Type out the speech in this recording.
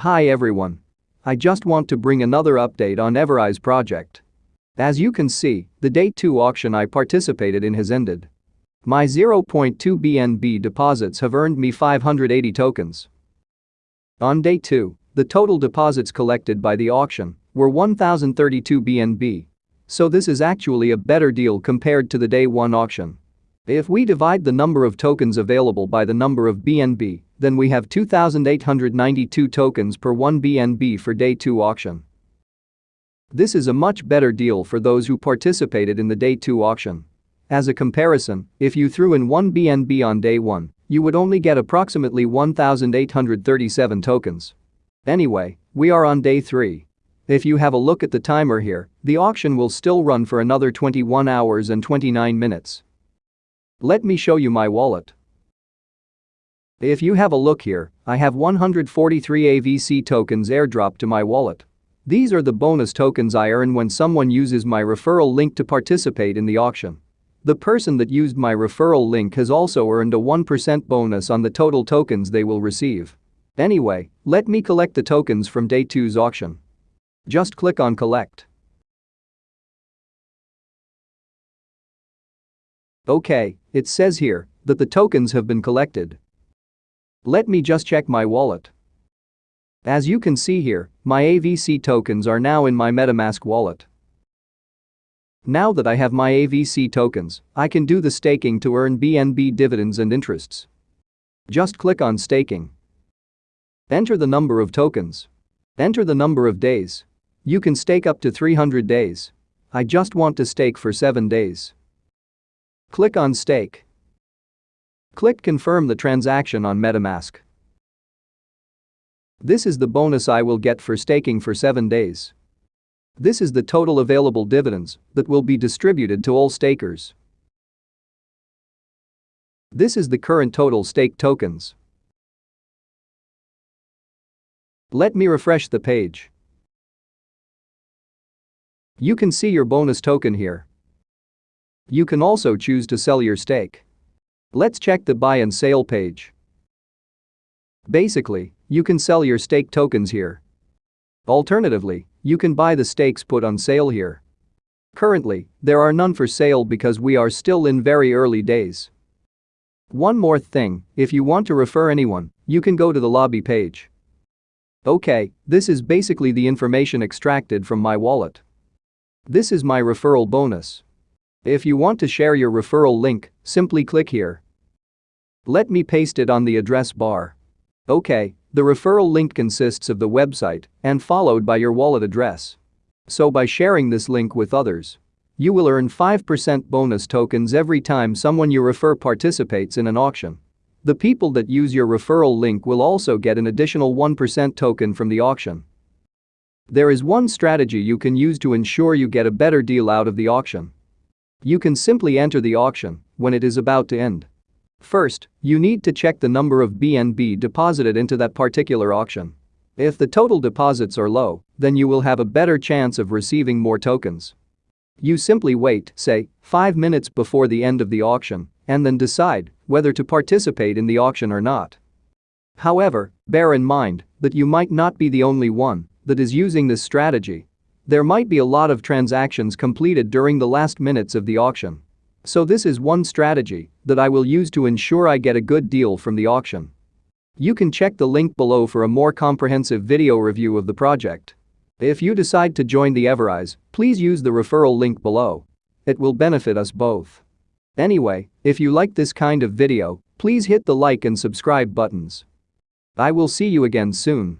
Hi everyone. I just want to bring another update on Everise project. As you can see, the day 2 auction I participated in has ended. My 0.2 BNB deposits have earned me 580 tokens. On day 2, the total deposits collected by the auction were 1032 BNB. So this is actually a better deal compared to the day 1 auction. If we divide the number of tokens available by the number of BNB, then we have 2,892 tokens per 1 BNB for day 2 auction. This is a much better deal for those who participated in the day 2 auction. As a comparison, if you threw in 1 BNB on day 1, you would only get approximately 1,837 tokens. Anyway, we are on day 3. If you have a look at the timer here, the auction will still run for another 21 hours and 29 minutes. Let me show you my wallet. If you have a look here, I have 143 AVC tokens airdropped to my wallet. These are the bonus tokens I earn when someone uses my referral link to participate in the auction. The person that used my referral link has also earned a 1% bonus on the total tokens they will receive. Anyway, let me collect the tokens from day 2's auction. Just click on collect. Okay, it says here that the tokens have been collected. Let me just check my wallet. As you can see here, my AVC tokens are now in my MetaMask wallet. Now that I have my AVC tokens, I can do the staking to earn BNB dividends and interests. Just click on staking. Enter the number of tokens. Enter the number of days. You can stake up to 300 days. I just want to stake for 7 days. Click on Stake. Click Confirm the transaction on MetaMask. This is the bonus I will get for staking for 7 days. This is the total available dividends that will be distributed to all stakers. This is the current total stake tokens. Let me refresh the page. You can see your bonus token here. You can also choose to sell your stake. Let's check the buy and sale page. Basically, you can sell your stake tokens here. Alternatively, you can buy the stakes put on sale here. Currently, there are none for sale because we are still in very early days. One more thing, if you want to refer anyone, you can go to the lobby page. Okay, this is basically the information extracted from my wallet. This is my referral bonus. If you want to share your referral link, simply click here. Let me paste it on the address bar. Okay, the referral link consists of the website and followed by your wallet address. So by sharing this link with others, you will earn 5% bonus tokens every time someone you refer participates in an auction. The people that use your referral link will also get an additional 1% token from the auction. There is one strategy you can use to ensure you get a better deal out of the auction. You can simply enter the auction when it is about to end. First, you need to check the number of BNB deposited into that particular auction. If the total deposits are low, then you will have a better chance of receiving more tokens. You simply wait, say, 5 minutes before the end of the auction, and then decide whether to participate in the auction or not. However, bear in mind that you might not be the only one that is using this strategy there might be a lot of transactions completed during the last minutes of the auction. So this is one strategy that I will use to ensure I get a good deal from the auction. You can check the link below for a more comprehensive video review of the project. If you decide to join the Everise, please use the referral link below. It will benefit us both. Anyway, if you like this kind of video, please hit the like and subscribe buttons. I will see you again soon.